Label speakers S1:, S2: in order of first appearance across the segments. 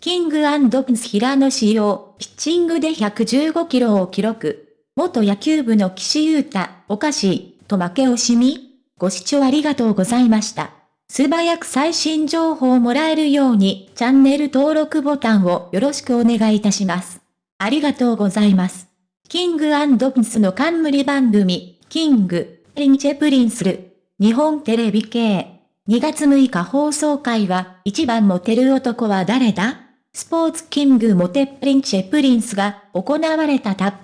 S1: King & Prince 平野紫耀、ピッチングで115キロを記録。元野球部の岸優太、おかしい、と負け惜しみご視聴ありがとうございました。素早く最新情報をもらえるように、チャンネル登録ボタンをよろしくお願いいたします。ありがとうございます。 King & Prince の冠番組、 King & Prince る、日本テレビ系。2月6日放送会は、一番モテる男は誰だ？スポーツキングモテプリンチェプリンスが行われたタップ。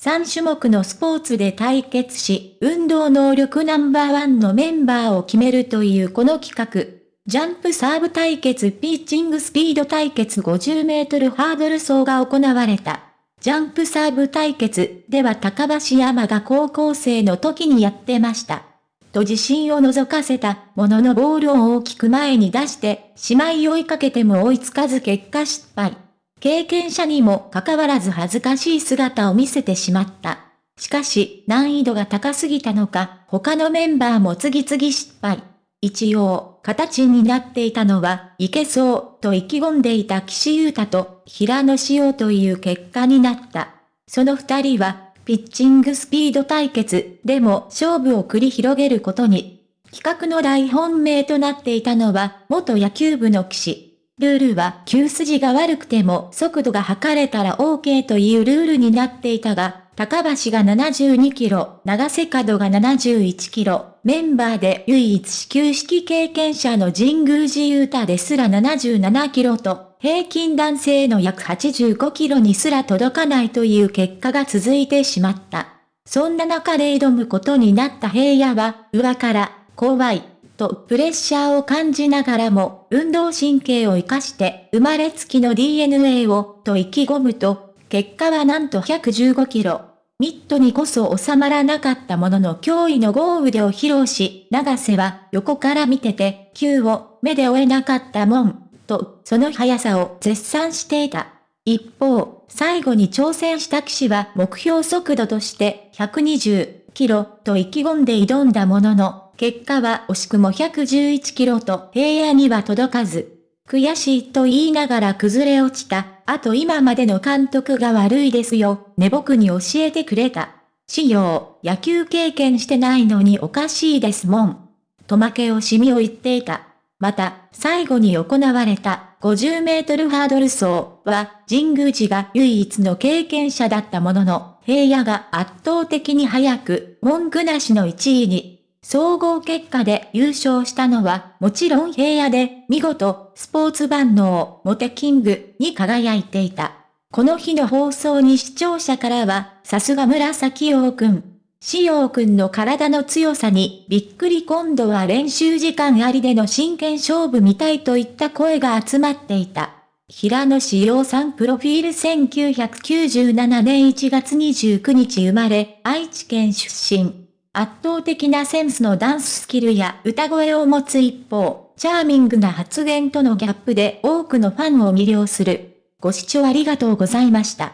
S1: 3種目のスポーツで対決し、運動能力ナンバーワンのメンバーを決めるというこの企画。ジャンプサーブ対決ピッチングスピード対決50メートルハードル走が行われた。ジャンプサーブ対決では高橋山が高校生の時にやってました。と自信を覗かせたもののボールを大きく前に出して、姉妹追いかけても追いつかず結果失敗。経験者にもかかわらず恥ずかしい姿を見せてしまった。しかし、難易度が高すぎたのか、他のメンバーも次々失敗。一応、形になっていたのは、いけそう、と意気込んでいた岸優太と平野紫耀という結果になった。その二人は、ピッチングスピード対決でも勝負を繰り広げることに。企画の大本命となっていたのは、元野球部の騎士。ルールは球筋が悪くても速度が測れたら OK というルールになっていたが、高橋が72キロ、長瀬角が71キロ、メンバーで唯一始球式経験者の神宮寺勇太ですら77キロと、平均男性の約85キロにすら届かないという結果が続いてしまった。そんな中で挑むことになった平野は、上から、怖い、とプレッシャーを感じながらも、運動神経を活かして、生まれつきの DNA を、と意気込むと、結果はなんと115キロ。ミットにこそ収まらなかったものの驚異の豪雨でを披露し、長瀬は横から見てて、球を目で追えなかったもん。と、その速さを絶賛していた。一方、最後に挑戦した騎士は目標速度として120キロと意気込んで挑んだものの、結果は惜しくも111キロと平野には届かず、悔しいと言いながら崩れ落ちた。あと今までの監督が悪いですよ。ね僕に教えてくれた。仕様、野球経験してないのにおかしいですもん。と負け惜しみを言っていた。また、最後に行われた50メートルハードル走は、神宮寺が唯一の経験者だったものの、平野が圧倒的に速く、文句なしの1位に。総合結果で優勝したのは、もちろん平野で、見事、スポーツ万能、モテキングに輝いていた。この日の放送に視聴者からは、さすが紫王くん、しおうくんの体の強さにびっくり今度は練習時間ありでの真剣勝負見たいといった声が集まっていた。平野志陽さんプロフィール1997年1月29日生まれ、愛知県出身。圧倒的なセンスのダンススキルや歌声を持つ一方、チャーミングな発言とのギャップで多くのファンを魅了する。ご視聴ありがとうございました。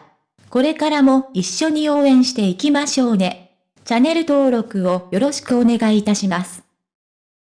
S1: これからも一緒に応援していきましょうね。チャンネル登録をよろしくお願いいたします。